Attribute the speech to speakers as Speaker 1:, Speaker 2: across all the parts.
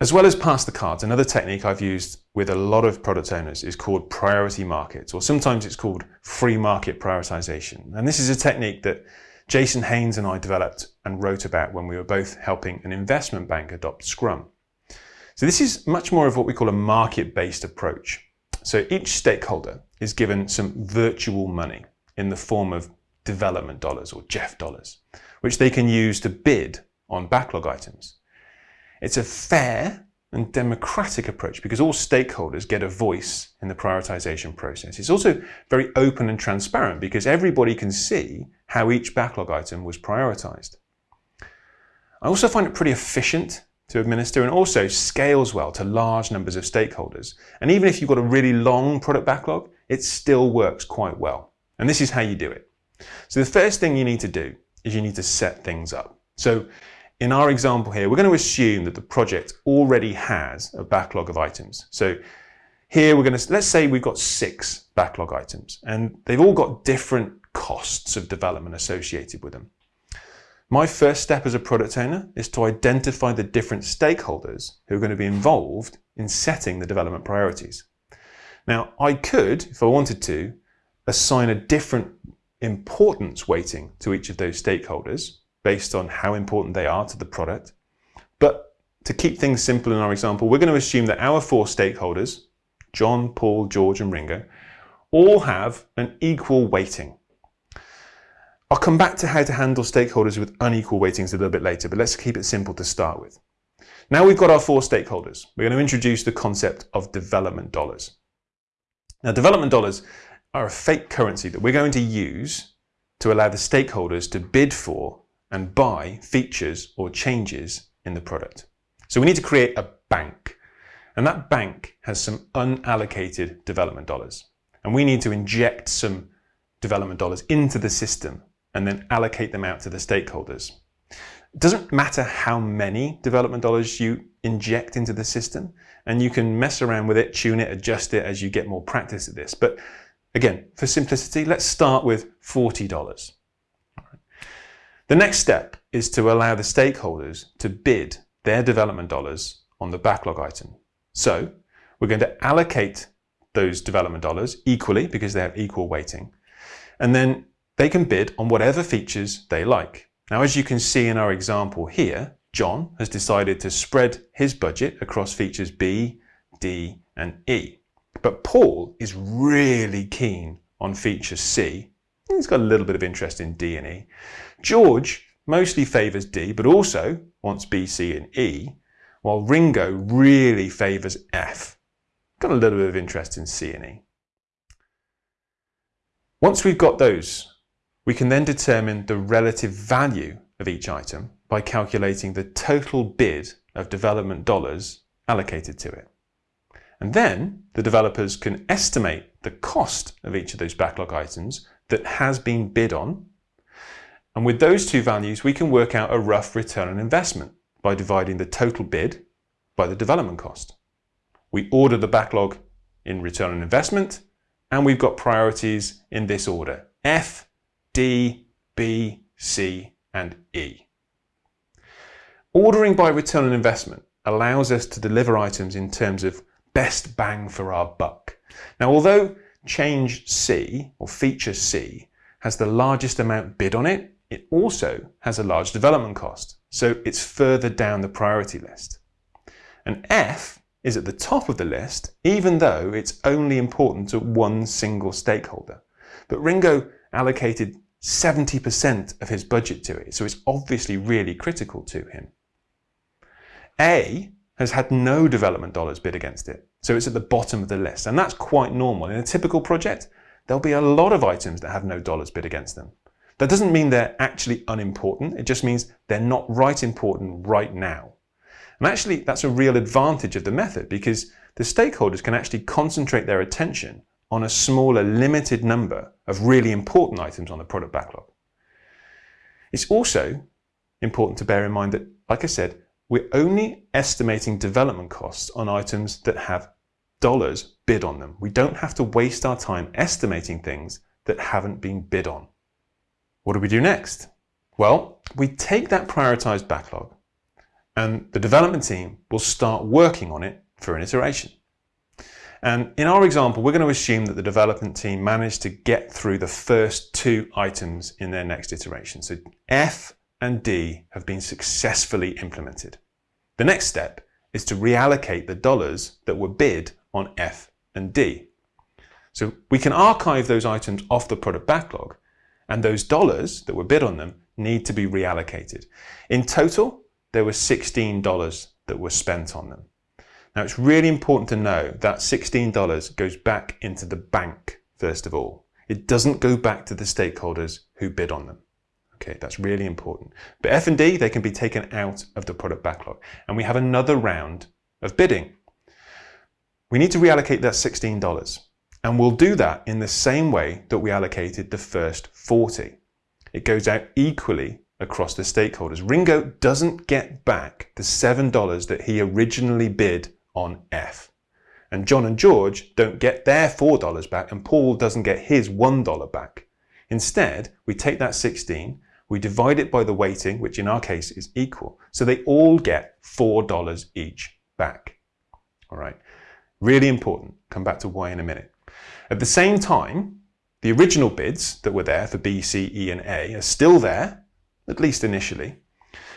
Speaker 1: As well as pass the cards, another technique I've used with a lot of product owners is called priority markets, or sometimes it's called free market prioritization. And this is a technique that Jason Haynes and I developed and wrote about when we were both helping an investment bank adopt Scrum. So this is much more of what we call a market-based approach. So each stakeholder is given some virtual money in the form of development dollars or Jeff dollars, which they can use to bid on backlog items. It's a fair and democratic approach because all stakeholders get a voice in the prioritization process. It's also very open and transparent because everybody can see how each backlog item was prioritized. I also find it pretty efficient to administer and also scales well to large numbers of stakeholders. And even if you've got a really long product backlog, it still works quite well. And this is how you do it. So the first thing you need to do is you need to set things up. So in our example here, we're going to assume that the project already has a backlog of items. So here we're going to, let's say we've got six backlog items and they've all got different costs of development associated with them. My first step as a product owner is to identify the different stakeholders who are going to be involved in setting the development priorities. Now, I could, if I wanted to, assign a different importance weighting to each of those stakeholders based on how important they are to the product. But to keep things simple in our example, we're going to assume that our four stakeholders, John, Paul, George and Ringo, all have an equal weighting. I'll come back to how to handle stakeholders with unequal weightings a little bit later, but let's keep it simple to start with. Now we've got our four stakeholders. We're going to introduce the concept of development dollars. Now development dollars are a fake currency that we're going to use to allow the stakeholders to bid for and buy features or changes in the product. So we need to create a bank and that bank has some unallocated development dollars and we need to inject some development dollars into the system and then allocate them out to the stakeholders. It doesn't matter how many development dollars you inject into the system and you can mess around with it, tune it, adjust it as you get more practice at this. But again, for simplicity, let's start with $40. The next step is to allow the stakeholders to bid their development dollars on the backlog item. So we're going to allocate those development dollars equally because they have equal weighting. And then they can bid on whatever features they like. Now, as you can see in our example here, John has decided to spread his budget across features B, D, and E. But Paul is really keen on feature C. He's got a little bit of interest in D and E. George mostly favours D, but also wants B, C, and E, while Ringo really favours F. Got a little bit of interest in C and E. Once we've got those, we can then determine the relative value of each item by calculating the total bid of development dollars allocated to it. And then the developers can estimate the cost of each of those backlog items that has been bid on and with those two values, we can work out a rough return on investment by dividing the total bid by the development cost. We order the backlog in return on investment, and we've got priorities in this order, F, D, B, C, and E. Ordering by return on investment allows us to deliver items in terms of best bang for our buck. Now, although change C, or feature C, has the largest amount bid on it, it also has a large development cost, so it's further down the priority list. And F is at the top of the list, even though it's only important to one single stakeholder. But Ringo allocated 70% of his budget to it, so it's obviously really critical to him. A has had no development dollars bid against it, so it's at the bottom of the list, and that's quite normal. In a typical project, there'll be a lot of items that have no dollars bid against them. That doesn't mean they're actually unimportant. It just means they're not right important right now. And actually, that's a real advantage of the method because the stakeholders can actually concentrate their attention on a smaller, limited number of really important items on the product backlog. It's also important to bear in mind that, like I said, we're only estimating development costs on items that have dollars bid on them. We don't have to waste our time estimating things that haven't been bid on. What do we do next? Well, we take that prioritized backlog and the development team will start working on it for an iteration. And in our example, we're going to assume that the development team managed to get through the first two items in their next iteration. So F and D have been successfully implemented. The next step is to reallocate the dollars that were bid on F and D. So we can archive those items off the product backlog and those dollars that were bid on them need to be reallocated. In total, there were $16 that were spent on them. Now it's really important to know that $16 goes back into the bank first of all. It doesn't go back to the stakeholders who bid on them. Okay, that's really important. But F&D, they can be taken out of the product backlog. And we have another round of bidding. We need to reallocate that $16. And we'll do that in the same way that we allocated the first 40. It goes out equally across the stakeholders. Ringo doesn't get back the $7 that he originally bid on F. And John and George don't get their $4 back and Paul doesn't get his $1 back. Instead, we take that 16, we divide it by the weighting, which in our case is equal. So they all get $4 each back. All right. Really important. Come back to why in a minute. At the same time, the original bids that were there for B, C, E and A are still there, at least initially.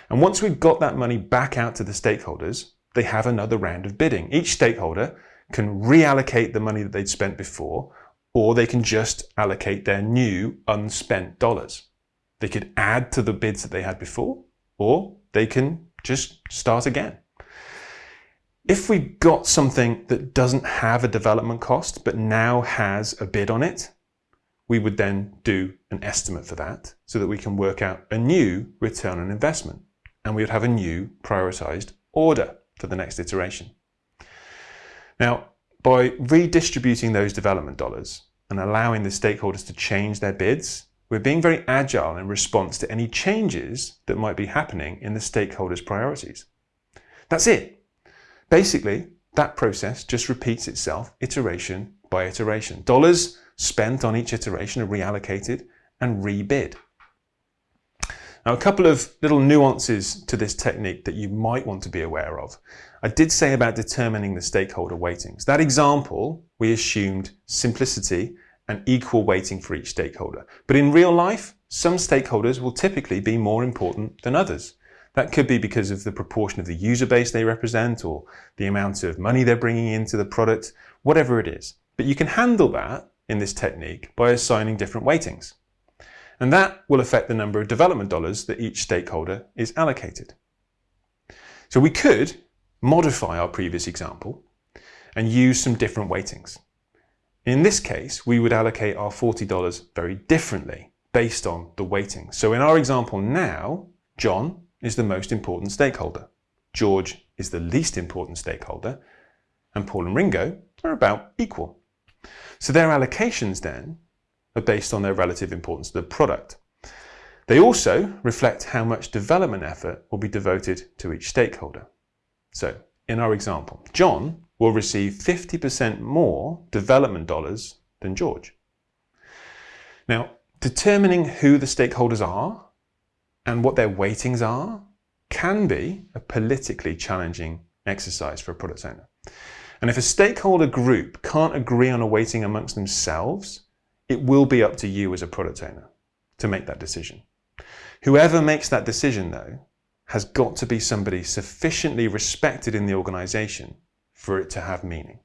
Speaker 1: And once we've got that money back out to the stakeholders, they have another round of bidding. Each stakeholder can reallocate the money that they'd spent before, or they can just allocate their new unspent dollars. They could add to the bids that they had before, or they can just start again. If we've got something that doesn't have a development cost, but now has a bid on it, we would then do an estimate for that so that we can work out a new return on investment. And we would have a new prioritized order for the next iteration. Now, by redistributing those development dollars and allowing the stakeholders to change their bids, we're being very agile in response to any changes that might be happening in the stakeholders' priorities. That's it. Basically, that process just repeats itself iteration by iteration. Dollars spent on each iteration are reallocated and rebid. Now, a couple of little nuances to this technique that you might want to be aware of. I did say about determining the stakeholder weightings. That example, we assumed simplicity and equal weighting for each stakeholder. But in real life, some stakeholders will typically be more important than others. That could be because of the proportion of the user base they represent or the amount of money they're bringing into the product, whatever it is. But you can handle that in this technique by assigning different weightings. And that will affect the number of development dollars that each stakeholder is allocated. So we could modify our previous example and use some different weightings. In this case, we would allocate our $40 very differently based on the weighting. So in our example now, John is the most important stakeholder. George is the least important stakeholder and Paul and Ringo are about equal. So their allocations then are based on their relative importance to the product. They also reflect how much development effort will be devoted to each stakeholder. So in our example, John will receive 50% more development dollars than George. Now, determining who the stakeholders are and what their weightings are can be a politically challenging exercise for a product owner. And if a stakeholder group can't agree on a weighting amongst themselves, it will be up to you as a product owner to make that decision. Whoever makes that decision, though, has got to be somebody sufficiently respected in the organization for it to have meaning.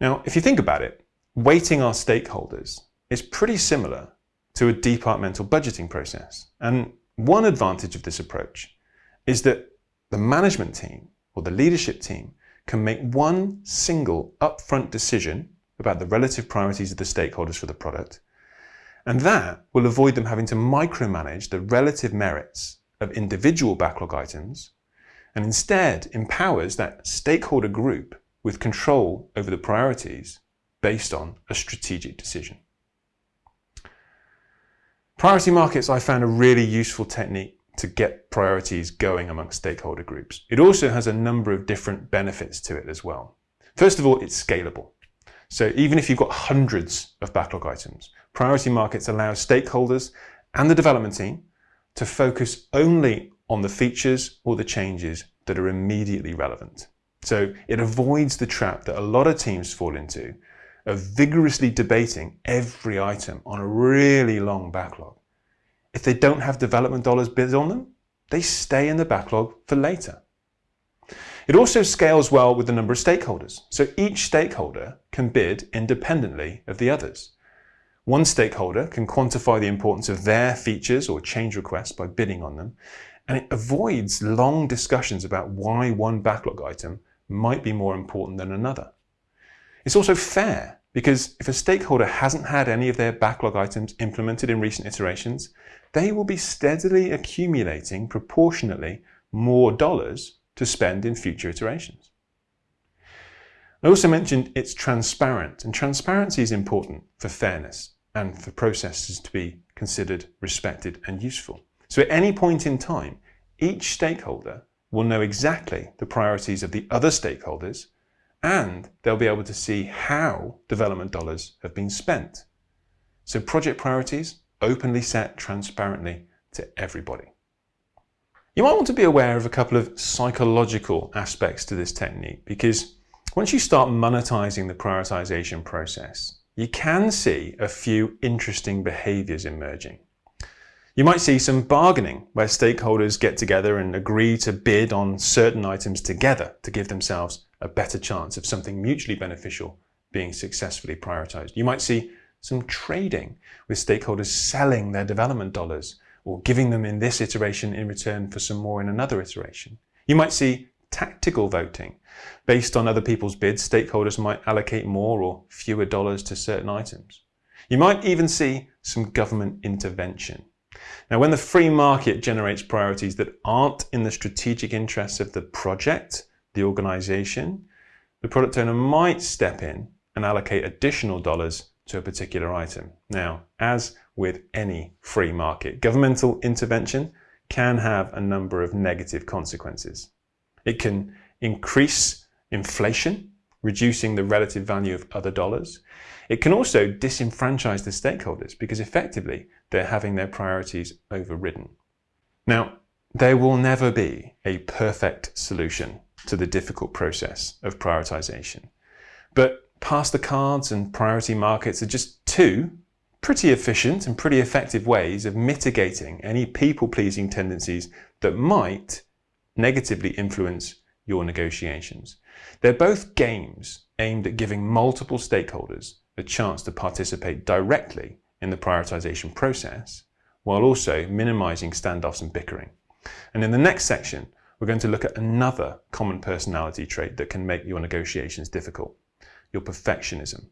Speaker 1: Now, if you think about it, weighting our stakeholders is pretty similar to a departmental budgeting process. And one advantage of this approach is that the management team or the leadership team can make one single upfront decision about the relative priorities of the stakeholders for the product. And that will avoid them having to micromanage the relative merits of individual backlog items and instead empowers that stakeholder group with control over the priorities based on a strategic decision. Priority markets I found a really useful technique to get priorities going amongst stakeholder groups. It also has a number of different benefits to it as well. First of all, it's scalable. So even if you've got hundreds of backlog items, priority markets allow stakeholders and the development team to focus only on the features or the changes that are immediately relevant. So it avoids the trap that a lot of teams fall into of vigorously debating every item on a really long backlog. If they don't have development dollars bid on them, they stay in the backlog for later. It also scales well with the number of stakeholders. So each stakeholder can bid independently of the others. One stakeholder can quantify the importance of their features or change requests by bidding on them, and it avoids long discussions about why one backlog item might be more important than another. It's also fair because if a stakeholder hasn't had any of their backlog items implemented in recent iterations, they will be steadily accumulating proportionately more dollars to spend in future iterations. I also mentioned it's transparent, and transparency is important for fairness and for processes to be considered, respected, and useful. So at any point in time, each stakeholder will know exactly the priorities of the other stakeholders and they'll be able to see how development dollars have been spent. So project priorities openly set transparently to everybody. You might want to be aware of a couple of psychological aspects to this technique because once you start monetizing the prioritization process, you can see a few interesting behaviors emerging. You might see some bargaining where stakeholders get together and agree to bid on certain items together to give themselves a better chance of something mutually beneficial being successfully prioritized. You might see some trading with stakeholders selling their development dollars or giving them in this iteration in return for some more in another iteration. You might see tactical voting. Based on other people's bids, stakeholders might allocate more or fewer dollars to certain items. You might even see some government intervention. Now, when the free market generates priorities that aren't in the strategic interests of the project, the organization, the product owner might step in and allocate additional dollars to a particular item. Now, as with any free market, governmental intervention can have a number of negative consequences. It can increase inflation, reducing the relative value of other dollars. It can also disenfranchise the stakeholders because effectively they're having their priorities overridden. Now, there will never be a perfect solution to the difficult process of prioritization. But pass the cards and priority markets are just two pretty efficient and pretty effective ways of mitigating any people-pleasing tendencies that might negatively influence your negotiations. They're both games aimed at giving multiple stakeholders a chance to participate directly in the prioritization process, while also minimizing standoffs and bickering. And in the next section, we're going to look at another common personality trait that can make your negotiations difficult, your perfectionism.